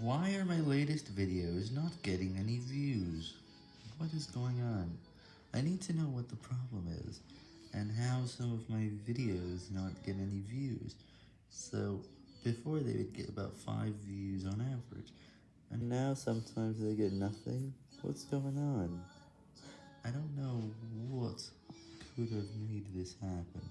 Why are my latest videos not getting any views? What is going on? I need to know what the problem is, and how some of my videos not get any views. So, before they would get about 5 views on average, and now sometimes they get nothing? What's going on? I don't know what could have made this happen.